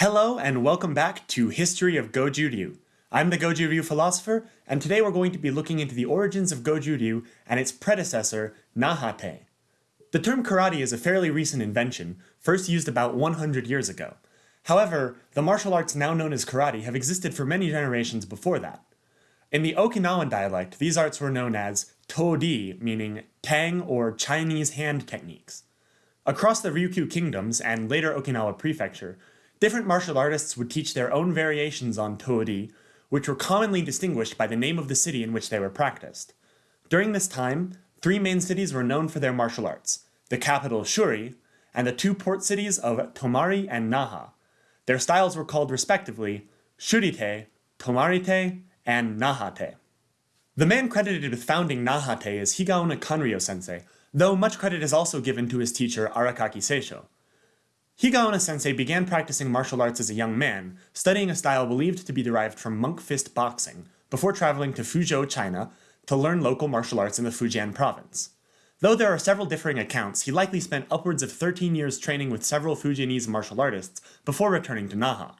Hello and welcome back to History of Goju Ryu. I'm the Goju Ryu philosopher, and today we're going to be looking into the origins of Goju Ryu and its predecessor, Nahate. The term karate is a fairly recent invention, first used about 100 years ago. However, the martial arts now known as karate have existed for many generations before that. In the Okinawan dialect, these arts were known as Todi, meaning tang or Chinese hand techniques. Across the Ryukyu kingdoms and later Okinawa prefecture, different martial artists would teach their own variations on Todi, which were commonly distinguished by the name of the city in which they were practiced. During this time, three main cities were known for their martial arts, the capital Shuri, and the two port cities of Tomari and Naha. Their styles were called respectively Shurite, Tomarite, and Nahate. The man credited with founding Nahate is Higaonna Kanryo sensei, though much credit is also given to his teacher Arakaki Seisho. Higaonna sensei began practicing martial arts as a young man, studying a style believed to be derived from monk fist boxing, before traveling to Fuzhou, China, to learn local martial arts in the Fujian province. Though there are several differing accounts, he likely spent upwards of 13 years training with several Fujianese martial artists before returning to Naha.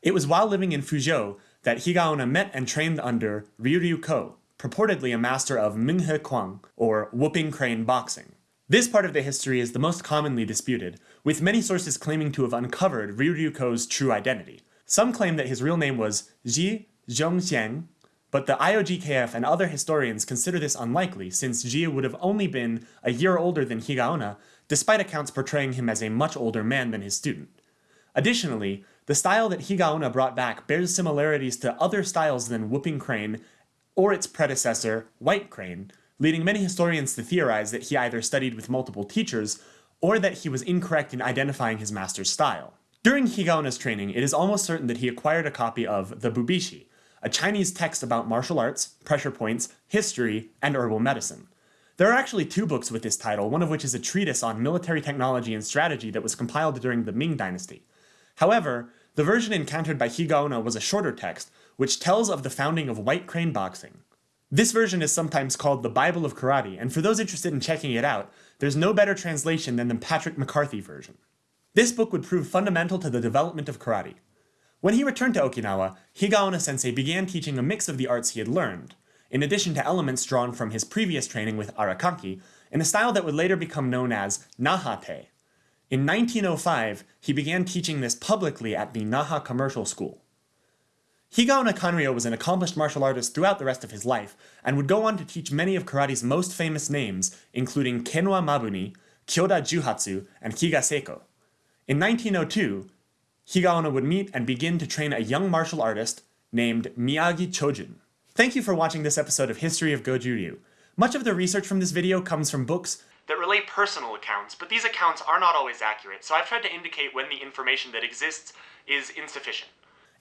It was while living in Fuzhou that Higaonna met and trained under Ryu Ryu Ko, purportedly a master of Minghe Quan, or whooping crane boxing. This part of the history is the most commonly disputed, with many sources claiming to have uncovered Ryuryuko's true identity. Some claim that his real name was Ji Zhongxiang, but the IOGKF and other historians consider this unlikely since Ji would have only been a year older than Higaonna, despite accounts portraying him as a much older man than his student. Additionally, the style that Higaonna brought back bears similarities to other styles than whooping crane or its predecessor, white crane, leading many historians to theorize that he either studied with multiple teachers or that he was incorrect in identifying his master's style. During Higaonna's training, it is almost certain that he acquired a copy of the Bubishi, a Chinese text about martial arts, pressure points, history, and herbal medicine. There are actually two books with this title, one of which is a treatise on military technology and strategy that was compiled during the Ming Dynasty. However, the version encountered by Higaonna was a shorter text, which tells of the founding of White Crane Boxing. This version is sometimes called the Bible of Karate, and for those interested in checking it out, there's no better translation than the Patrick McCarthy version. This book would prove fundamental to the development of karate. When he returned to Okinawa, Higaonna sensei began teaching a mix of the arts he had learned, in addition to elements drawn from his previous training with Arakaki, in a style that would later become known as Nahate. In 1905, he began teaching this publicly at the Naha Commercial School. Higaonna Kanryo was an accomplished martial artist throughout the rest of his life, and would go on to teach many of karate's most famous names, including Kenwa Mabuni, Kyoda Juhatsu, and Higa Seiko. In 1902, Higaonna would meet and begin to train a young martial artist named Miyagi Chojun. Thank you for watching this episode of History of Goju Ryu. Much of the research from this video comes from books that relate personal accounts, but these accounts are not always accurate, so I've tried to indicate when the information that exists is insufficient.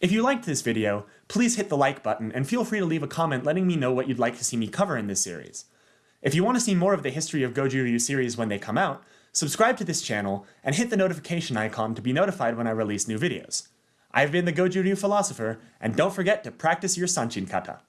If you liked this video, please hit the like button and feel free to leave a comment letting me know what you'd like to see me cover in this series. If you want to see more of the History of Goju Ryu series when they come out, subscribe to this channel and hit the notification icon to be notified when I release new videos. I've been the Goju Ryu Philosopher, and don't forget to practice your Sanchin Kata.